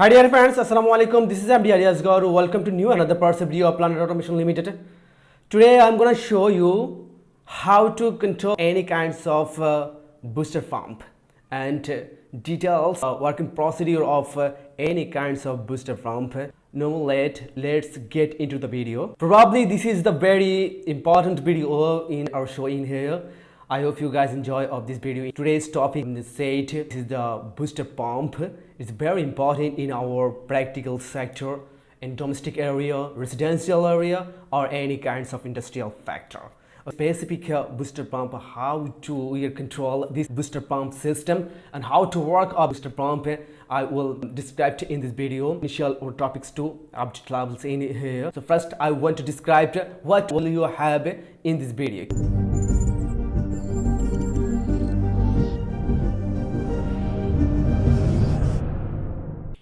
Hi dear friends, Assalamu alaikum. This is MD Gauru. Welcome to new another parts of video of Planet Automation Limited. Today I'm gonna show you how to control any kinds of uh, booster pump and uh, details uh, working procedure of uh, any kinds of booster pump. No late, let's get into the video. Probably this is the very important video in our show in here. I hope you guys enjoy of this video. Today's topic is said this is the booster pump. It's very important in our practical sector in domestic area, residential area or any kinds of industrial factor. A specific uh, booster pump, how to uh, control this booster pump system and how to work a booster pump I will describe in this video initial topics to object levels in here. So first I want to describe what will you have in this video.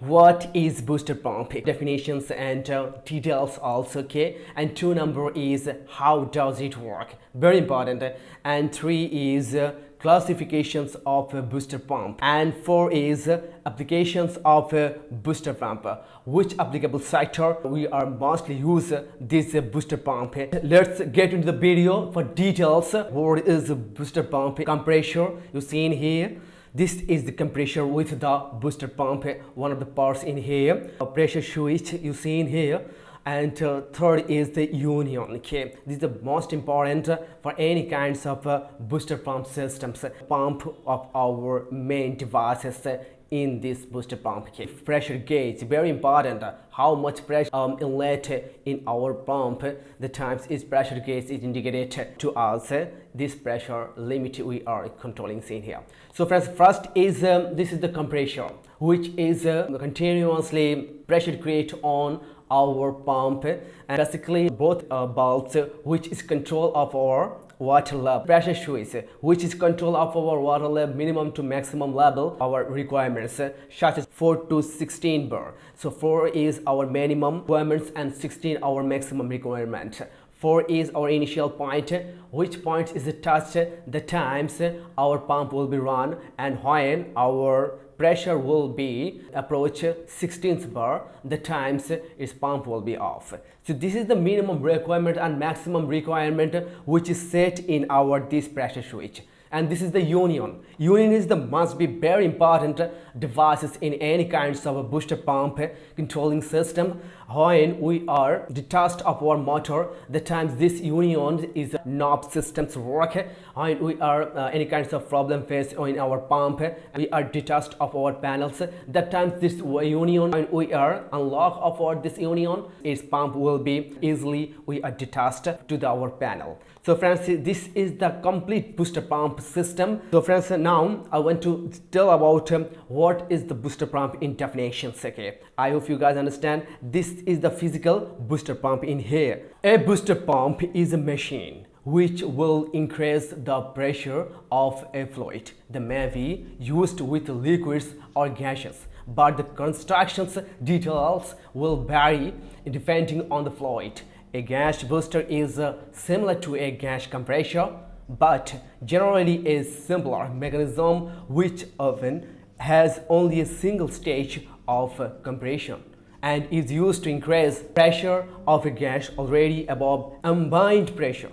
What is booster pump? Definitions and uh, details also okay? And two number is how does it work? Very important. And three is uh, classifications of booster pump. And four is uh, applications of booster pump. Which applicable sector we are mostly use this booster pump? Let's get into the video for details. What is booster pump? Compressor you see in here this is the compressor with the booster pump one of the parts in here. A pressure switch you see in here and uh, third is the union okay this is the most important for any kinds of uh, booster pump systems pump of our main devices in this booster pump. Okay. pressure gauge very important how much pressure um, inlet in our pump. The times is pressure gauge is indicated to us this pressure limit we are controlling in here. So friends first is um, this is the compressor which is uh, continuously pressure create on our pump. And basically both uh, bulbs which is control of our water level pressure switch which is control of our water level minimum to maximum level our requirements such as 4 to 16 bar. So 4 is our minimum requirements and 16 our maximum requirement. 4 is our initial point which point is touched the times our pump will be run and when our pressure will be approach 16th bar the times its pump will be off. So this is the minimum requirement and maximum requirement which is set in our this pressure switch. And this is the union. Union is the must be very important devices in any kinds of a booster pump controlling system when we are detached of our motor the times this union is knob systems work. When we are uh, any kinds of problem face in our pump we are detached of our panels. That times this union when we are unlock of our this union its pump will be easily we are detached to the, our panel. So friends this is the complete booster pump system. So friends now i want to tell about um, what is the booster pump in definitions okay? I hope you guys understand. This is the physical booster pump in here. A booster pump is a machine which will increase the pressure of a fluid that may be used with liquids or gases. But the constructions details will vary depending on the fluid. A gas booster is uh, similar to a gas compressor but generally a simpler mechanism which often has only a single stage of uh, compression and is used to increase pressure of a gas already above ambient pressure.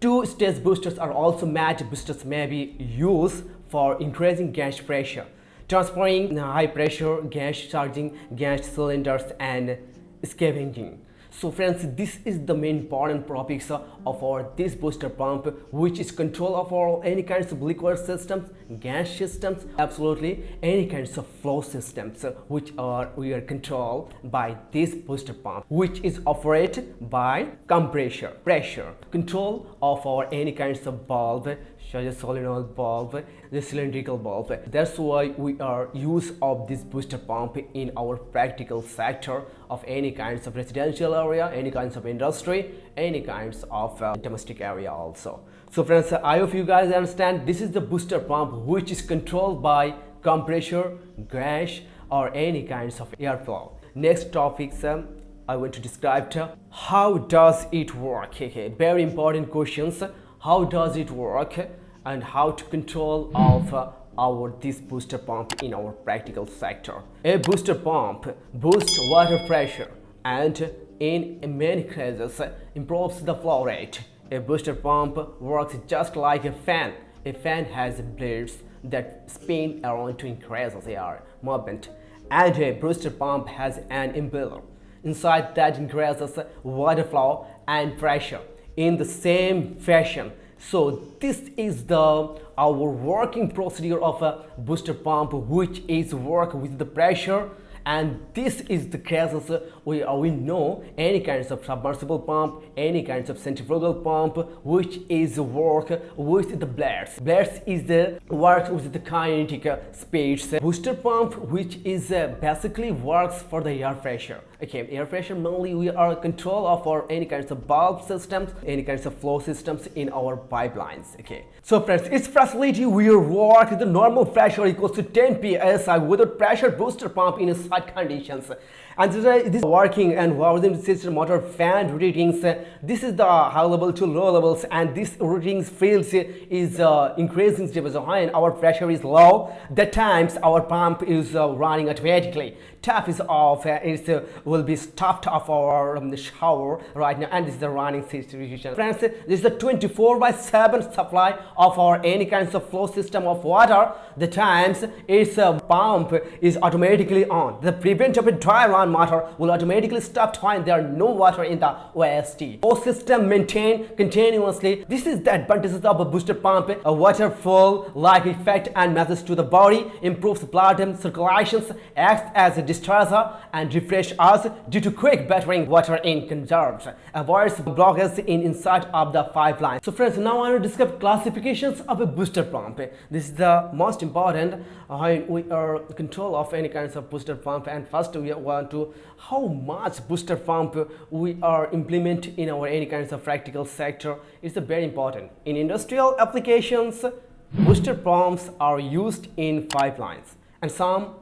Two-stage boosters are also match boosters may be used for increasing gas pressure, transferring high-pressure gas charging gas cylinders and scavenging so friends this is the main important properties of our this booster pump which is control of our any kinds of liquid systems gas systems absolutely any kinds of flow systems which are we are controlled by this booster pump which is operated by compressor pressure control of our any kinds of valve such solenoid valve, the cylindrical valve. That's why we are use of this booster pump in our practical sector of any kinds of residential area, any kinds of industry, any kinds of uh, domestic area also. So friends, I hope you guys understand this is the booster pump which is controlled by compressor, gas or any kinds of airflow. Next topics um, I want to describe how does it work? Okay, very important questions. How does it work? and how to control of uh, our this booster pump in our practical sector. A booster pump boosts water pressure and in many cases improves the flow rate. A booster pump works just like a fan. A fan has blades that spin around to increase the air movement and a booster pump has an impeller. Inside that increases water flow and pressure in the same fashion. So this is the our working procedure of a booster pump which is work with the pressure and this is the cases we, uh, we know any kinds of submersible pump any kinds of centrifugal pump which is work with the blades. Blades is the work with the kinetic speeds. Booster pump which is uh, basically works for the air pressure. Okay air pressure mainly we are control of our any kinds of bulb systems any kinds of flow systems in our pipelines. Okay. So friends its facility will work the normal pressure equals to 10 psi without pressure booster pump in conditions. And this is working and housing system motor fan readings this is the high level to low levels and this readings fields is uh, increasing. High and our pressure is low. The times our pump is uh, running automatically tap is off uh, it uh, will be stopped off our um, shower right now and this is the running situation friends this is the 24 by 7 supply of our any kinds of flow system of water the times its uh, pump is automatically on the prevent of a dry run motor will automatically stop when there are no water in the OST. Flow system maintained continuously. This is the advantages of a booster pump. A water flow like effect and message to the body improves blood circulations, acts as a discharger and refresh us due to quick battering water in conserves. Avoids blockage in inside of the pipeline. So friends, now I will discuss classifications of a booster pump. This is the most important uh, we are control of any kinds of booster pump and first we want to how much booster pump we are implement in our any kinds of practical sector is very important. In industrial applications, booster pumps are used in pipelines and some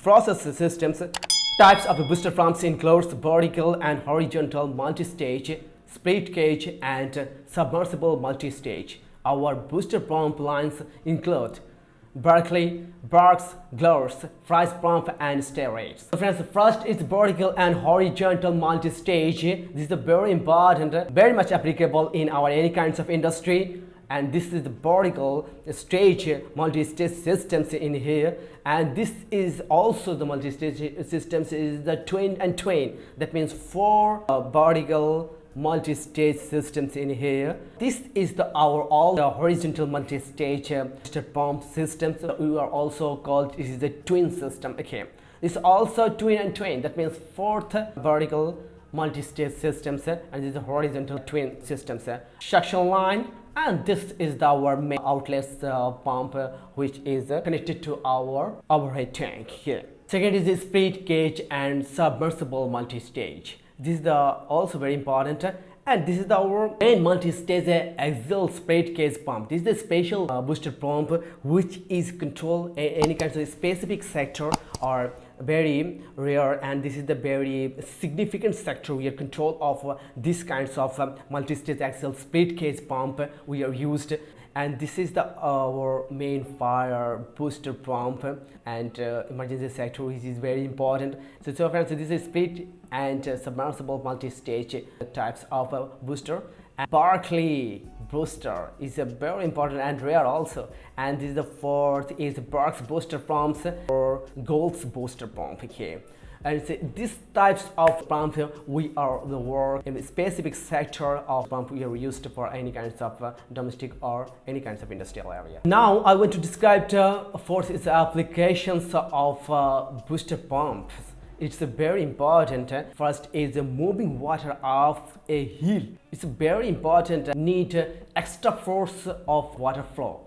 process systems types of booster pumps includes vertical and horizontal multi-stage, split case and submersible multi-stage. Our booster pump lines include Berkeley, Burks, Goulds, Price Pump and Steroids. So friends, first is vertical and horizontal multi-stage. This is very important, very much applicable in our any kinds of industry. And this is the vertical stage multi-stage systems in here. And this is also the multi-stage systems is the twin and twin. That means four uh, vertical multi-stage systems in here. This is the our all the horizontal multi-stage uh, pump systems. We are also called this is the twin system. Okay. This is also twin and twin. That means fourth vertical multi-stage systems uh, and this is the horizontal twin systems uh, suction line and this is our main outlet uh, pump uh, which is uh, connected to our overhead tank here second is the split case and submersible multi-stage this is the also very important and this is our main multi-stage axial split case pump. This is the special uh, booster pump which is control any kind of specific sector or very rare and this is the very significant sector we are control of uh, this kinds of uh, multi-stage axial split case pump we are used. And this is the our main fire booster pump and uh, emergency sector which is very important. So so friends so this is split and uh, submersible multi-stage types of uh, booster Berkeley booster is a very important and rare also. And this is the fourth is Burks booster pumps or Goulds booster pump okay and so these types of pump we are the work in a specific sector of pump we are used for any kinds of uh, domestic or any kinds of industrial area. Now i want to describe uh, for its applications of uh, booster pumps it's very important first is the moving water off a hill. It's very important need extra force of water flow.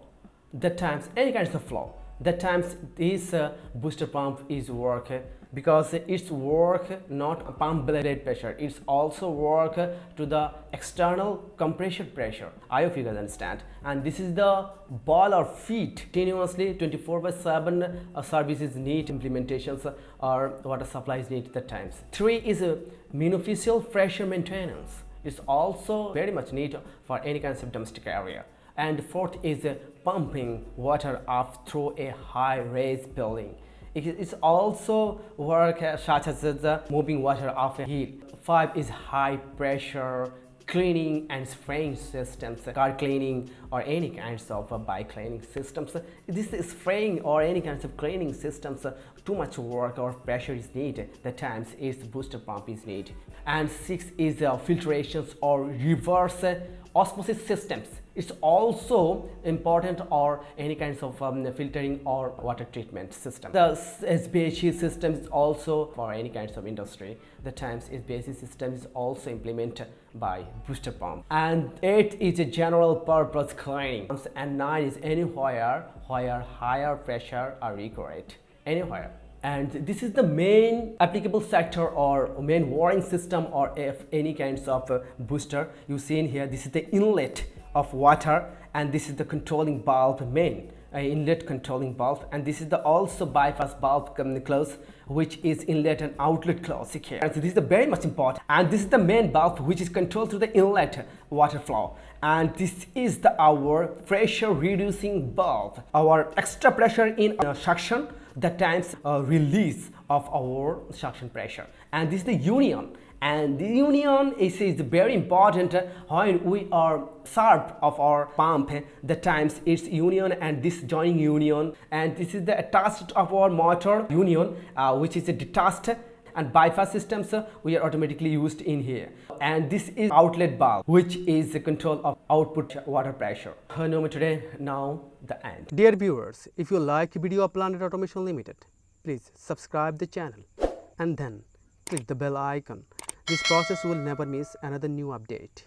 That times any kind of flow that times this uh, booster pump is work because it's work not pump blade pressure. It's also work to the external compression pressure. I hope you guys understand. And this is the ball or feet. Continuously 24 by 7 uh, services need implementations or water supplies need at times. Three is a beneficial pressure maintenance. It's also very much need for any kinds of domestic area. And fourth is uh, pumping water up through a high raised building it is also work such as the moving water off a hill five is high pressure cleaning and spraying systems, car cleaning or any kinds of bike cleaning systems. This is spraying or any kinds of cleaning systems, too much work or pressure is needed. The times is booster pump is needed. And six is uh, filtrations or reverse osmosis systems it's also important or any kinds of um, filtering or water treatment system. The SBHE system is also for any kinds of industry. The times SBHE system is also implemented by booster pump. And 8 is a general purpose cleaning. And 9 is anywhere where higher pressure are required. Anywhere and this is the main applicable sector or main wiring system or if any kinds of uh, booster you see in here this is the inlet of water and this is the controlling valve main uh, inlet controlling valve and this is the also bypass valve coming close which is inlet and outlet close here. And so this is the very much important and this is the main valve which is controlled through the inlet water flow. And this is the our pressure reducing valve our extra pressure in uh, suction the times uh, release of our suction pressure. And this is the union. And the union is, is very important when we are sharp of our pump the times it's union and this joining union. And this is the attached of our motor union uh, which is a detached and bypass systems we are automatically used in here. And this is outlet valve which is the control of output water pressure. Today now the end. Dear viewers if you like video of planet automation limited please subscribe the channel and then click the bell icon this process will never miss another new update.